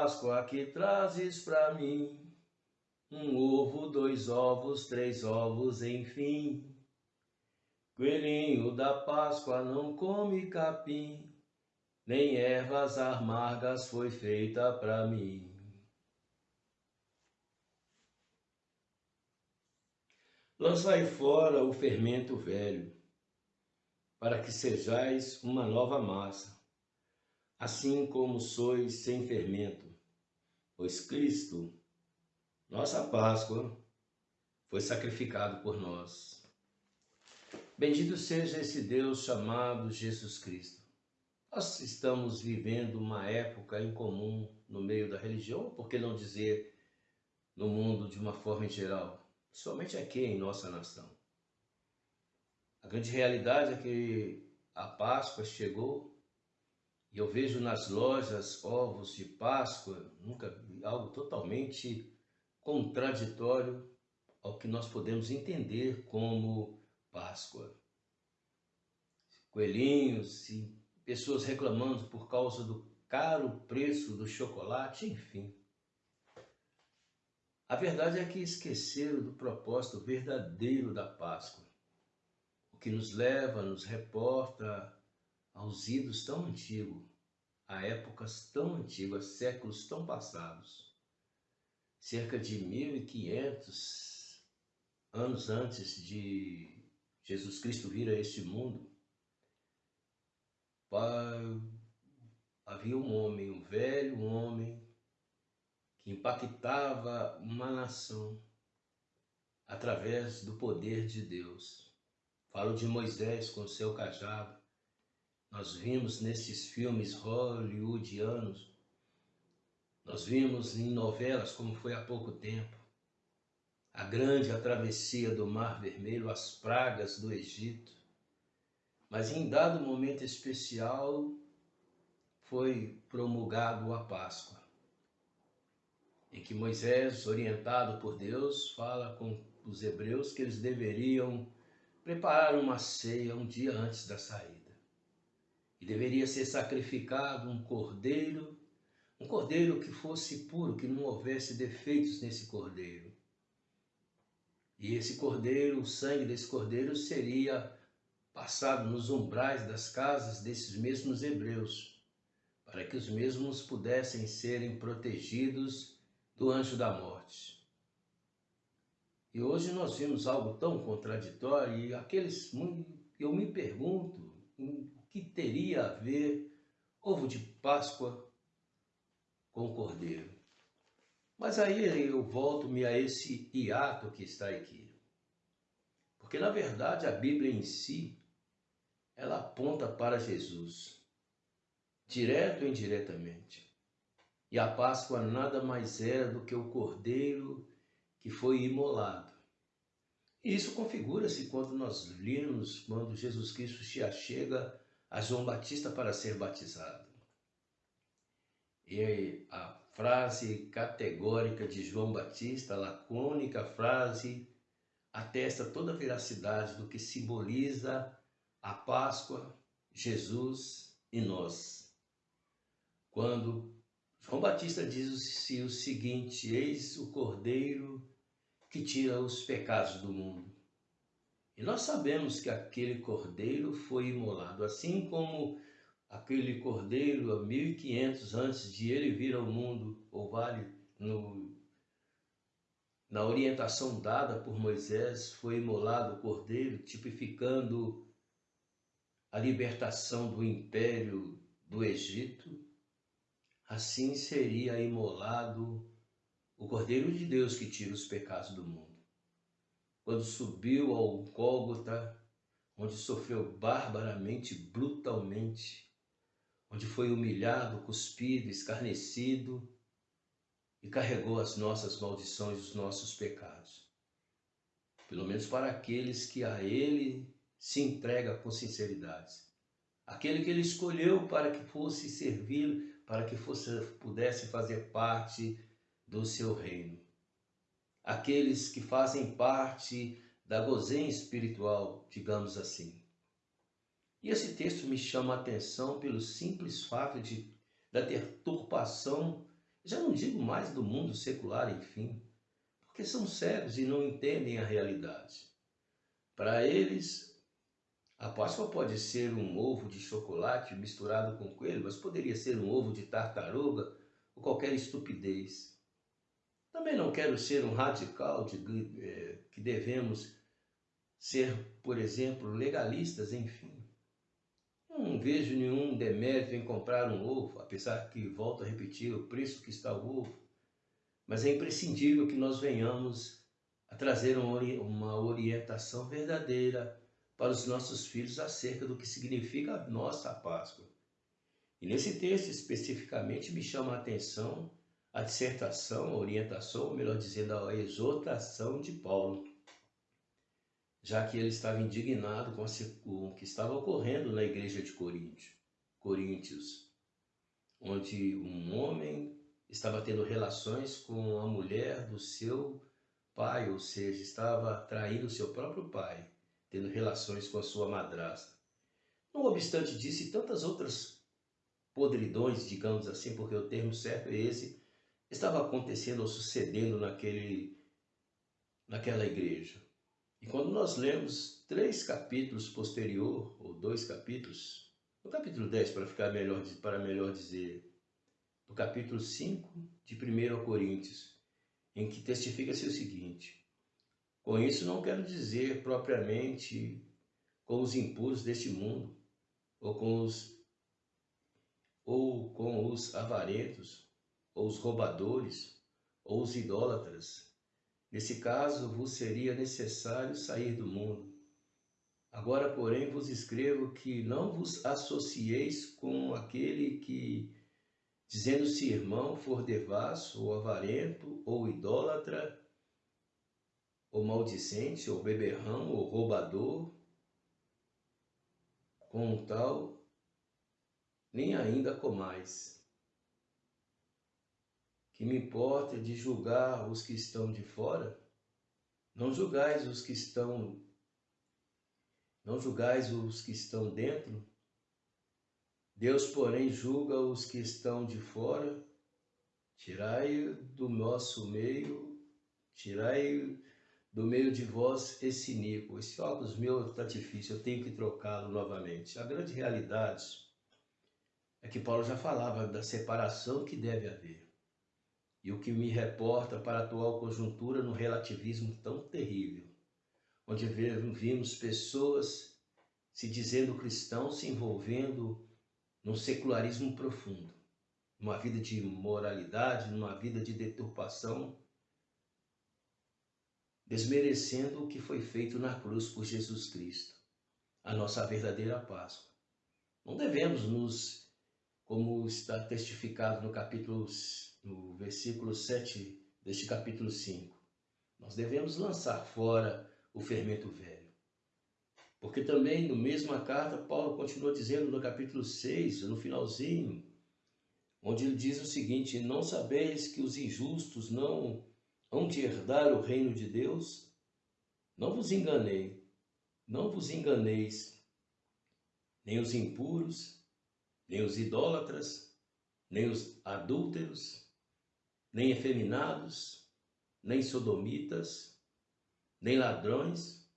Páscoa que trazes para mim, um ovo, dois ovos, três ovos, enfim. Coelhinho da Páscoa não come capim, nem ervas amargas foi feita para mim. Lançai fora o fermento velho, para que sejais uma nova massa, assim como sois sem fermento, pois Cristo nossa Páscoa foi sacrificado por nós. Bendito seja esse Deus chamado Jesus Cristo. Nós estamos vivendo uma época incomum no meio da religião, por que não dizer no mundo de uma forma em geral, somente aqui em nossa nação. A grande realidade é que a Páscoa chegou e eu vejo nas lojas ovos de Páscoa, nunca algo totalmente contraditório ao que nós podemos entender como Páscoa. Coelhinhos e pessoas reclamando por causa do caro preço do chocolate, enfim. A verdade é que esqueceram do propósito verdadeiro da Páscoa, o que nos leva, nos reporta aos idos tão antigos, a épocas tão antigas, séculos tão passados cerca de 1500 anos antes de Jesus Cristo vir a este mundo, havia um homem, um velho homem, que impactava uma nação através do poder de Deus. Falo de Moisés com seu cajado. Nós vimos nesses filmes hollywoodianos nós vimos em novelas, como foi há pouco tempo, a grande travessia do Mar Vermelho, as pragas do Egito. Mas em dado momento especial foi promulgado a Páscoa, em que Moisés, orientado por Deus, fala com os hebreus que eles deveriam preparar uma ceia um dia antes da saída. E deveria ser sacrificado um cordeiro um cordeiro que fosse puro, que não houvesse defeitos nesse cordeiro. E esse cordeiro, o sangue desse cordeiro seria passado nos umbrais das casas desses mesmos hebreus, para que os mesmos pudessem serem protegidos do anjo da morte. E hoje nós vimos algo tão contraditório e aqueles eu me pergunto que teria a ver ovo de Páscoa com cordeiro. Mas aí eu volto-me a esse hiato que está aqui. Porque na verdade a Bíblia em si, ela aponta para Jesus, direto ou indiretamente. E a Páscoa nada mais era do que o cordeiro que foi imolado. E isso configura-se quando nós lemos, quando Jesus Cristo se achega a João Batista para ser batizado. E a frase categórica de João Batista, a lacônica frase, atesta toda a veracidade do que simboliza a Páscoa, Jesus e nós. Quando João Batista diz o seguinte: Eis o Cordeiro que tira os pecados do mundo. E nós sabemos que aquele cordeiro foi imolado, assim como aquele cordeiro a 1500 antes de ele vir ao mundo, ou vale no, na orientação dada por Moisés, foi imolado o cordeiro, tipificando a libertação do império do Egito, assim seria imolado o Cordeiro de Deus que tira os pecados do mundo. Quando subiu ao Gólgota, onde sofreu barbaramente, brutalmente, onde foi humilhado, cuspido, escarnecido e carregou as nossas maldições, os nossos pecados. Pelo menos para aqueles que a Ele se entrega com sinceridade. Aquele que Ele escolheu para que fosse servir, para que fosse, pudesse fazer parte do seu reino. Aqueles que fazem parte da gozenha espiritual, digamos assim. E esse texto me chama a atenção pelo simples fato de, da deturpação Já não digo mais do mundo secular, enfim, porque são cegos e não entendem a realidade. Para eles, a Páscoa pode ser um ovo de chocolate misturado com coelho, mas poderia ser um ovo de tartaruga ou qualquer estupidez. Também não quero ser um radical de é, que devemos ser, por exemplo, legalistas, enfim. Não vejo nenhum demérito em comprar um ovo, apesar que, volto a repetir, o preço que está o ovo. Mas é imprescindível que nós venhamos a trazer uma orientação verdadeira para os nossos filhos acerca do que significa a nossa Páscoa. E nesse texto especificamente me chama a atenção a dissertação, a orientação, ou melhor dizendo, a exortação de Paulo, já que ele estava indignado com, o que estava ocorrendo na igreja de Coríntios, onde um homem estava tendo relações com a mulher do seu pai, ou seja, estava traindo seu próprio pai, tendo relações com a sua madrasta. Não obstante disso e tantas outras podridões, digamos assim, porque o termo certo é esse, estava acontecendo ou sucedendo naquele, naquela igreja. E quando nós lemos três capítulos posterior, ou dois capítulos, no capítulo 10, para ficar melhor, para melhor dizer, no capítulo 5 de 1 Coríntios, em que testifica-se o seguinte: Com isso não quero dizer propriamente com os impuros deste mundo, ou com os ou com os avarentos, ou os roubadores, ou os idólatras, Nesse caso, vos seria necessário sair do mundo. Agora, porém, vos escrevo que não vos associeis com aquele que, dizendo-se irmão, for devasso, ou avarento, ou idólatra, ou maldicente, ou beberrão, ou roubador, com tal, nem ainda comais que me importa de julgar os que estão de fora? Não julgais os que estão não julgais os que estão dentro? Deus, porém, julga os que estão de fora. Tirai do nosso meio, tirai do meio de vós esse nico. Esse óculos meu está difícil, eu tenho que trocá-lo novamente. A grande realidade é que Paulo já falava da separação que deve haver e o que me reporta para a atual conjuntura no relativismo tão terrível, onde vimos pessoas se dizendo cristãos se envolvendo num secularismo profundo, numa vida de imoralidade, numa vida de deturpação, desmerecendo o que foi feito na cruz por Jesus Cristo, a nossa verdadeira Páscoa. Não devemos nos, como está testificado no capítulo no versículo 7 deste capítulo 5. Nós devemos lançar fora o fermento velho. Porque também, no mesma carta, Paulo continua dizendo no capítulo 6, no finalzinho, onde ele diz o seguinte: Não sabeis que os injustos não hão de herdar o reino de Deus? Não vos enganei, não vos enganeis, nem os impuros, nem os idólatras, nem os adúlteros, nem efeminados, nem sodomitas, nem ladrões,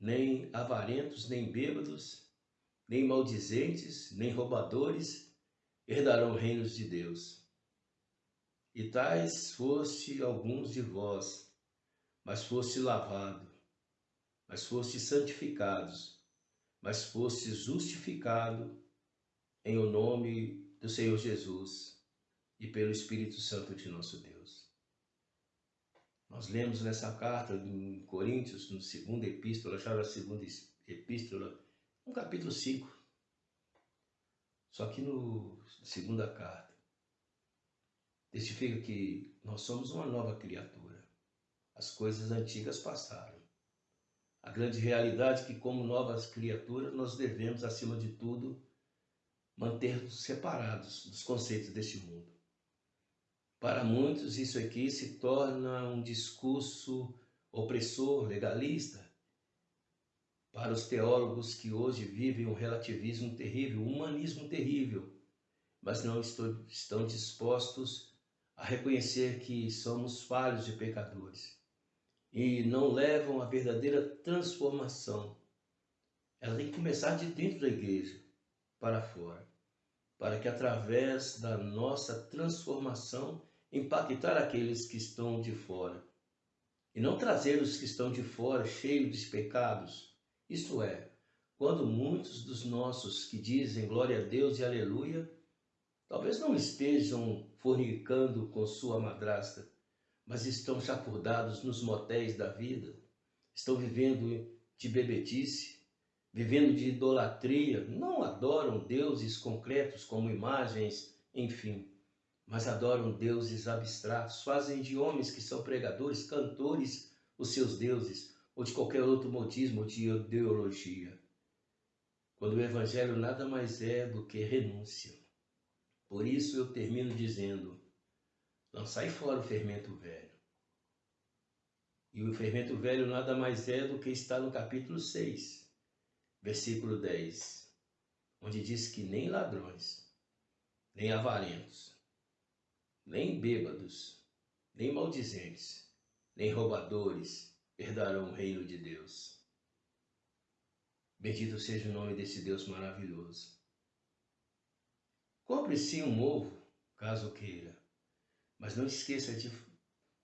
nem avarentos, nem bêbados, nem maldizentes, nem roubadores herdarão reinos de Deus. E tais foste alguns de vós, mas foste lavado, mas foste santificados, mas foste justificado em o nome do Senhor Jesus e pelo Espírito Santo de nosso Deus. Nós lemos nessa carta em Coríntios, no segundo epístola, já na segunda epístola, no capítulo 5. Só que no segunda carta, testifica que nós somos uma nova criatura. As coisas antigas passaram. A grande realidade é que, como novas criaturas, nós devemos, acima de tudo, manter-nos separados dos conceitos deste mundo. Para muitos, isso aqui se torna um discurso opressor, legalista. Para os teólogos que hoje vivem um relativismo terrível, um humanismo terrível, mas não estão dispostos a reconhecer que somos falhos e pecadores e não levam a verdadeira transformação. Ela tem que começar de dentro da igreja para fora, para que através da nossa transformação impactar aqueles que estão de fora e não trazer os que estão de fora cheios de pecados. Isto é, quando muitos dos nossos que dizem glória a Deus e aleluia, talvez não estejam fornicando com sua madrasta, mas estão chafurdados nos motéis da vida, estão vivendo de bebedice, vivendo de idolatria, não adoram deuses concretos como imagens, enfim, mas adoram deuses abstratos, fazem de homens que são pregadores, cantores, os seus deuses, ou de qualquer outro modismo ou de ideologia. Quando o Evangelho nada mais é do que renúncia. Por isso eu termino dizendo: lançai fora o fermento velho. E o fermento velho nada mais é do que está no capítulo 6, versículo 10, onde diz que nem ladrões, nem avarentos, nem bêbados, nem maldizentes, nem roubadores herdarão o reino de Deus. Bendito seja o nome desse Deus maravilhoso. Compre sim um ovo, caso queira, mas não esqueça de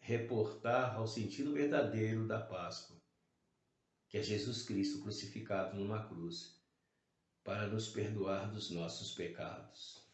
reportar ao sentido verdadeiro da Páscoa, que é Jesus Cristo crucificado numa cruz, para nos perdoar dos nossos pecados.